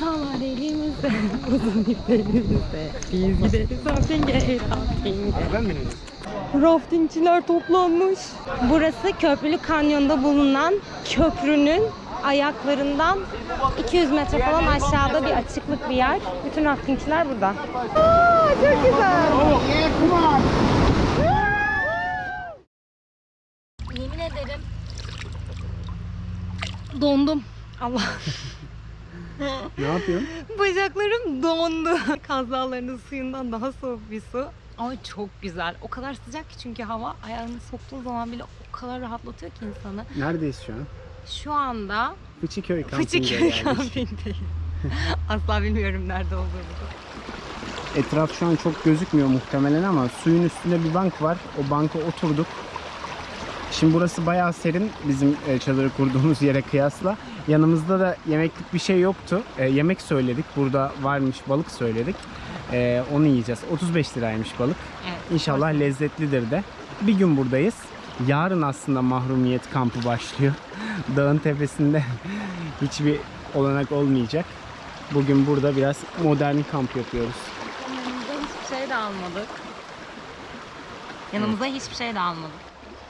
Sağlar elimizde, uzun ip elimizde. Biz gideriz rafting'e, rafting'e. Ben mi Raftingçiler toplanmış. Burası Köprülü Kanyon'da bulunan köprünün ayaklarından 200 metre falan aşağıda bir açıklık bir yer. Bütün raftingçiler burada. Aa, çok güzel. Yemin ederim dondum. Allah. Ne yapıyorsun? Bacaklarım dondu. Kaz Dağları'nın suyundan daha soğuk bir su. Ama çok güzel. O kadar sıcak ki çünkü hava ayağını soktuğun zaman bile o kadar rahatlatıyor ki insanı. Neredeyiz şu an? Şu anda Fıçıköy kampında Fıçıköy kampindeyim. Asla bilmiyorum nerede olduğumu. Etraf şu an çok gözükmüyor muhtemelen ama suyun üstünde bir bank var. O banka oturduk. Şimdi burası bayağı serin bizim e, çadırı kurduğumuz yere kıyasla. Yanımızda da yemeklik bir şey yoktu. E, yemek söyledik. Burada varmış balık söyledik. E, onu yiyeceğiz. 35 liraymış balık. Evet. İnşallah lezzetlidir de. Bir gün buradayız. Yarın aslında mahrumiyet kampı başlıyor. Dağın tepesinde hiçbir olanak olmayacak. Bugün burada biraz modern kamp yapıyoruz. Yanımıza hiçbir şey de almadık. Yanımıza hiçbir şey de almadık.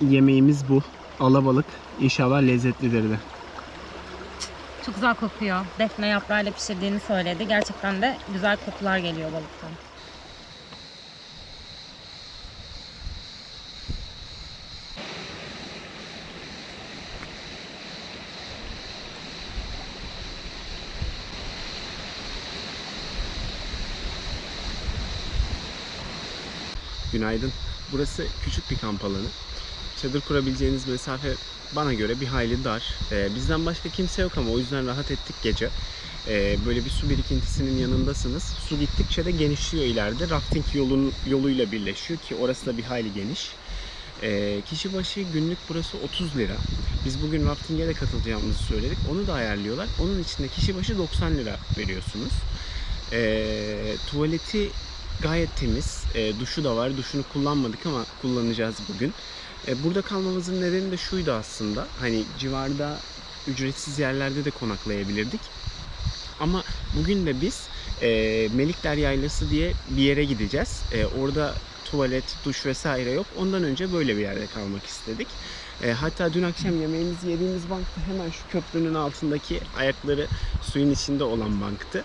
Yemeğimiz bu. Alabalık. İnşallah lezzetlidir de. Çok güzel kokuyor. Defne yaprağıyla pişirdiğini söyledi. Gerçekten de güzel kokular geliyor balıktan. Günaydın. Burası küçük bir kamp alanı. Çadır kurabileceğiniz mesafe bana göre bir hayli dar. Ee, bizden başka kimse yok ama o yüzden rahat ettik gece. Ee, böyle bir su birikintisinin yanındasınız. Su gittikçe de genişliyor ileride. Rafting yolun, yoluyla birleşiyor ki orası da bir hayli geniş. Ee, kişi başı günlük burası 30 lira. Biz bugün rafting'e de katılacağımızı söyledik. Onu da ayarlıyorlar. Onun içinde kişi başı 90 lira veriyorsunuz. Ee, tuvaleti gayet temiz. E, duşu da var. Duşunu kullanmadık ama kullanacağız bugün. E, burada kalmamızın nedeni de şuydu aslında. Hani civarda ücretsiz yerlerde de konaklayabilirdik. Ama bugün de biz e, Melikler Yaylası diye bir yere gideceğiz. E, orada tuvalet, duş vesaire yok. Ondan önce böyle bir yerde kalmak istedik. E, hatta dün akşam yemeğimizi yediğimiz bank da hemen şu köprünün altındaki ayakları suyun içinde olan banktı.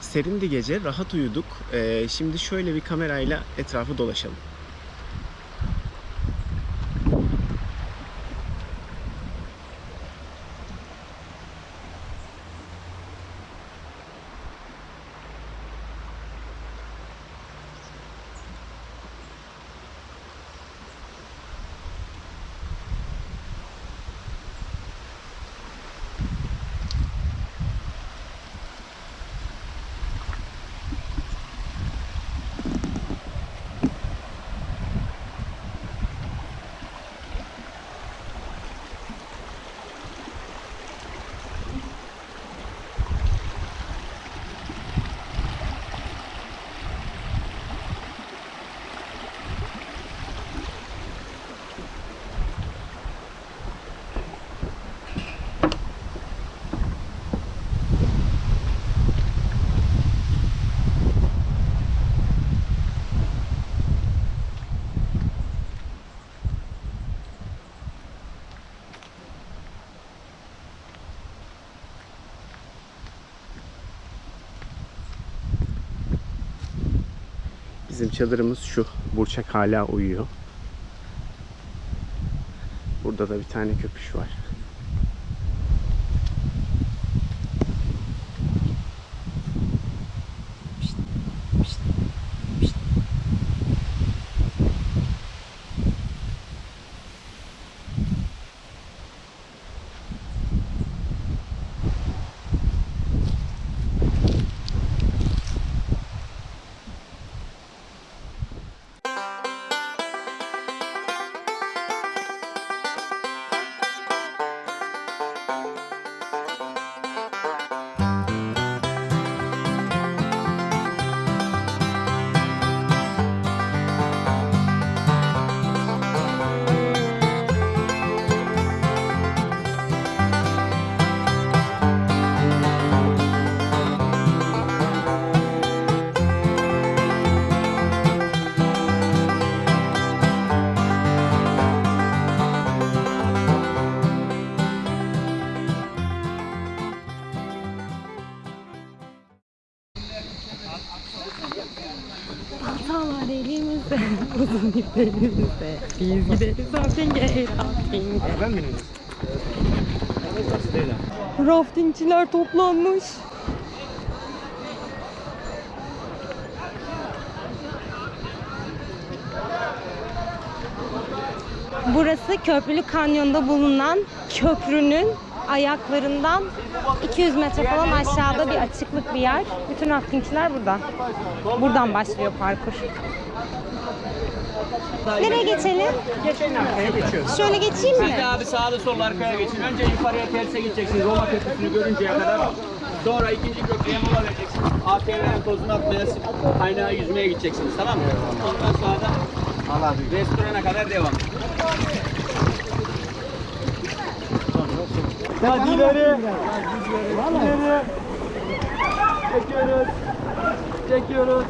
Serindi gece, rahat uyuduk. Ee, şimdi şöyle bir kamerayla etrafı dolaşalım. Bizim çadırımız şu. Burçak hala uyuyor. Burada da bir tane köpüş var. Var elimizde, uzun ip elimizde. Biz gideriz rafting'e, rafting'e. Ben mi Raftingçiler toplanmış. Burası Köprülü Kanyon'da bulunan köprünün ayaklarından 200 metre falan aşağıda bir açıklık bir yer. Bütün raftingçiler burada. Buradan başlıyor parkur. Nereye geçelim? Geçelim arkaya geçiyoruz. Şöyle geçeyim mi? Siz de abi sağda solda arkaya geçin. Önce yukarıya terse gideceksiniz. Roma köprüsünü görünceye kadar. Sonra ikinci köprüye mola vereceksiniz. ATV'nin tozunu atmaya, kaynağa yüzmeye gideceksiniz. Tamam mı? Ondan sonra da restorana kadar devam. Hadi ileri. İleri. Çekiyoruz. Çekiyoruz.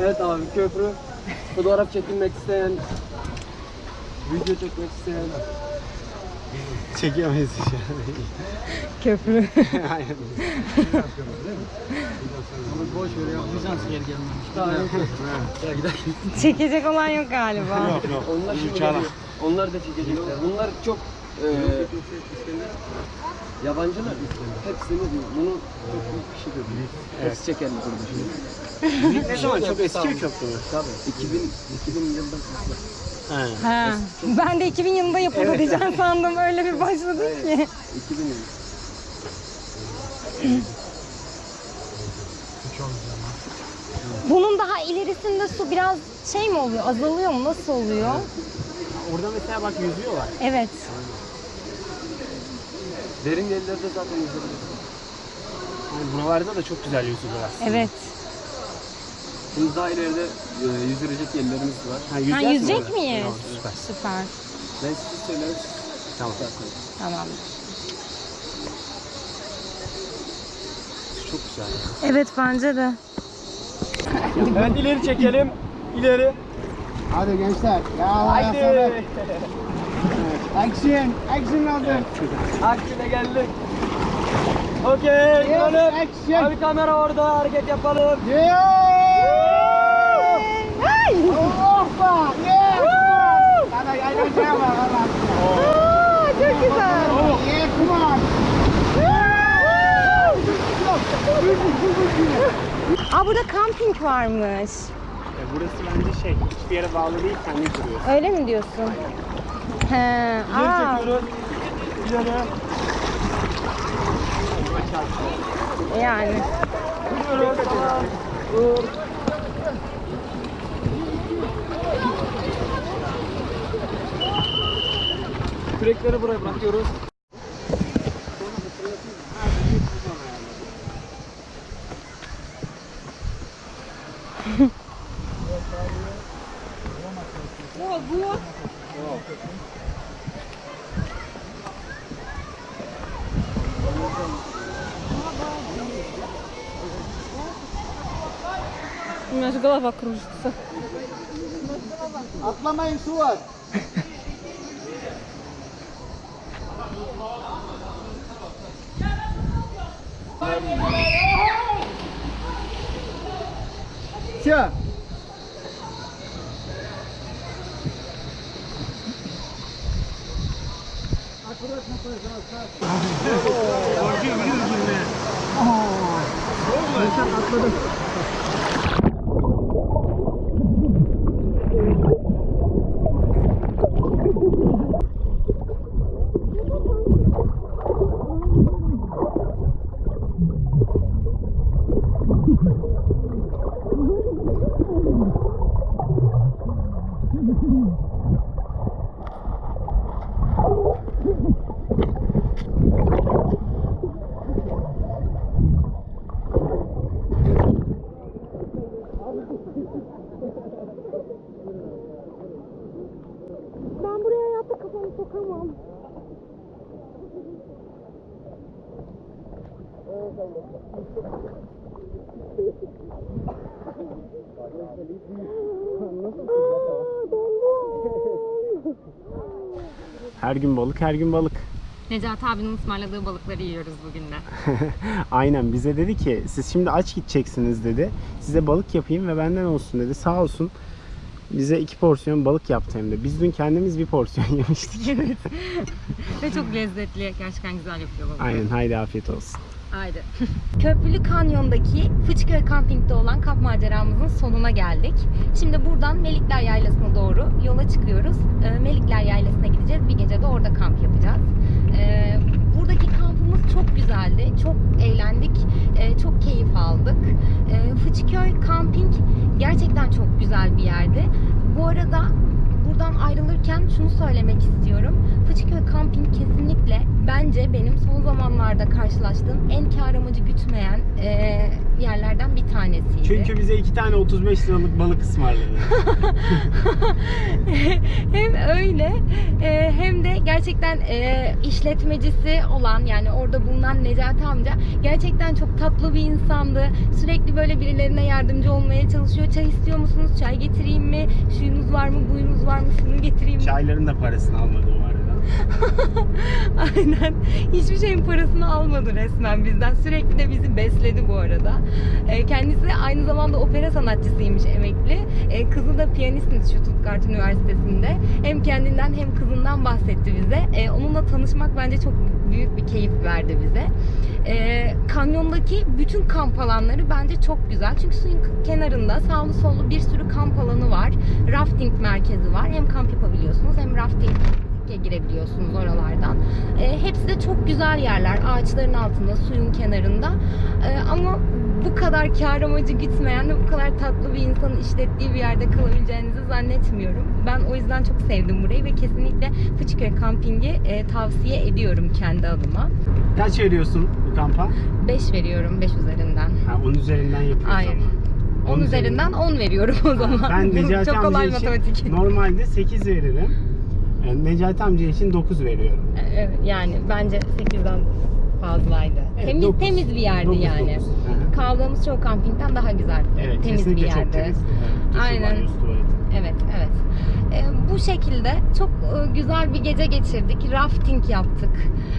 Evet abi köprü. Fotoğraf çekilmek isteyen, video çekmek isteyen. Çekemeyiz an. Köprü. Aynen. Boş ver ya. Bizans geri gelmemiş. Daha yok. Ya gidelim. Çekecek olan yok galiba. Onlar şimdi. Onlar da çekecekler. Bunlar çok e, yabancılar. Hepsini diyor. Bunu çok büyük bir şey diyor. Hepsi burada şimdi. ne zaman çok eski bir köprü? Tabii. 2000, 2000 yıldan sonra. Ha. Ha. Ben de 2000 yılında yapıldı Evet. diyeceğim sandım. Öyle bir başladı ki. 2000 yıl. Bunun daha ilerisinde su biraz şey mi oluyor? Azalıyor mu? Nasıl oluyor? Orada mesela bak yüzüyorlar. Evet. Derin yerlerde zaten yüzebilirsin. Yani buralarda da çok güzel yüzülür aslında. Evet. Şimdi daha ileride e, yüzülecek yerlerimiz var. Ha, Ha, yüzecek yüzecek orada? miyiz? Tamam, süper. Süper. Ben size söylerim. Tamam. Tamam. Çok güzel. Evet bence de. Evet ileri çekelim. İleri. Hadi gençler. Ya Allah Haydi. sana. Action. Action lazım. Aksine geldik. Okey. Yes, dönüp. action. Abi kamera orada hareket yapalım. Yeah. Aa, burada kamping varmış. E, burası bence şey, hiçbir yere bağlı değil, kendi kuruyor. Öyle mi diyorsun? He. Aa. İleri. yani. Gidiyoruz. Kürekleri buraya bırakıyoruz. У меня же голова кружится. Atlamayın su var. Şu. Ben Thank you. Her gün balık, her gün balık. Necati abinin ısmarladığı balıkları yiyoruz bugün de. Aynen bize dedi ki siz şimdi aç gideceksiniz dedi. Size balık yapayım ve benden olsun dedi. Sağ olsun bize iki porsiyon balık yaptı hem de. Biz dün kendimiz bir porsiyon yemiştik. evet. Ve çok lezzetli. Gerçekten güzel yapıyor balık. Aynen haydi afiyet olsun. Haydi. Köprülü Kanyon'daki Fıçköy Kamping'de olan kamp maceramızın sonuna geldik. Şimdi buradan Melikler Yaylası'na doğru yola çıkıyoruz. Ee, Melikler Yaylası'na gideceğiz. Bir gece de orada kamp yapacağız. Ee, buradaki kampımız çok güzeldi. Çok eğlendik. Ee, çok keyif aldık. Fıçköy Camping gerçekten çok güzel bir yerdi. Bu arada buradan ayrılırken şunu söylemek istiyorum. Fıçıköy Camping kesinlikle bence benim son zamanlarda karşılaştığım en kar amacı gütmeyen e, yerlerden bir tanesiydi. Çünkü bize iki tane 35 liralık balık ısmarladı. hem öyle e, hem de gerçekten e, işletmecisi olan yani orada bulunan Necati amca gerçekten çok tatlı bir insandı. Sürekli böyle birilerine yardımcı olmaya çalışıyor. Çay istiyor musunuz? Çay getireyim mi? Şuyunuz var mı? Buyunuz var mı? Şunu getireyim mi? Çayların da parasını almadı arada. Aynen. Hiçbir şeyin parasını almadı resmen bizden. Sürekli de bizi besledi bu arada. Ee, Kendisi aynı zamanda opera sanatçısıymış emekli. Ee, Kızı da piyanistmiş Stuttgart Üniversitesi'nde. Hem kendinden hem kızından bahsetti bize. Ee, Onunla tanışmak bence çok büyük bir keyif verdi bize. Kanyondaki bütün kamp alanları bence çok güzel. Çünkü suyun kenarında sağlı sollu bir sürü kamp alanı var. Rafting merkezi var. Hem kamp yapabiliyorsunuz hem rafting girebiliyorsunuz oralardan. E, hepsi de çok güzel yerler. Ağaçların altında, suyun kenarında. E, ama bu kadar kar amacı gitmeyen ve bu kadar tatlı bir insanın işlettiği bir yerde kalabileceğinizi zannetmiyorum. Ben o yüzden çok sevdim burayı ve kesinlikle Fıçköy Camping'i e, tavsiye ediyorum kendi adıma. Kaç veriyorsun bu kampa? 5 veriyorum 5 üzerinden. Ha, 10 üzerinden yapıyoruz Aynen. ama. 10 üzerinden 10 veriyorum o zaman. Ben Necati çok kolay için matematik. normalde 8 veririm. Yani Necati amca için 9 veriyorum. Evet, yani bence 8'den fazlaydı. Evet, temiz dokuz. temiz bir yerdi Dokuz, yani. dokuz. Hı hı. Kaldığımız çoğu kampingden daha güzel. Evet temiz bir yerdi. çok temiz. Evet, Aynen. Evet, evet. Ee, bu şekilde çok e, güzel bir gece geçirdik. Rafting yaptık.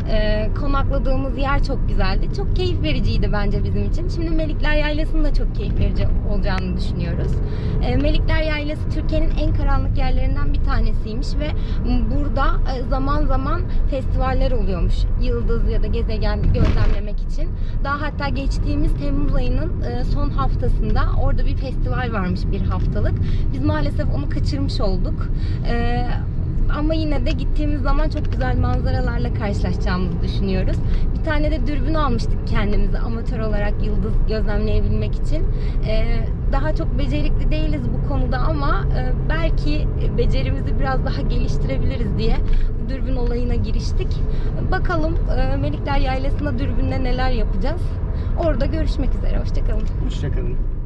Ee, konakladığımız yer çok güzeldi. Çok keyif vericiydi bence bizim için. Şimdi Melikler Yaylası'nın da çok keyif verici olacağını düşünüyoruz. Ee, Melikler Yaylası Türkiye'nin en karanlık yerlerinden bir tanesiymiş ve burada e, zaman zaman festivaller oluyormuş. Yıldız ya da gezegen gözlemlemek için. Daha hatta geçtiğimiz Temmuz ayının e, son haftasında orada bir festival varmış bir haftalık. Biz maalesef onu kaçırmış olduk. Ee, ama yine de gittiğimiz zaman çok güzel manzaralarla karşılaşacağımızı düşünüyoruz. Bir tane de dürbün almıştık kendimize amatör olarak yıldız gözlemleyebilmek için. Ee, daha çok becerikli değiliz bu konuda ama e, belki becerimizi biraz daha geliştirebiliriz diye bu dürbün olayına giriştik. Bakalım e, Melikler Yaylası'nda dürbünle neler yapacağız. Orada görüşmek üzere. Hoşçakalın. Hoşçakalın.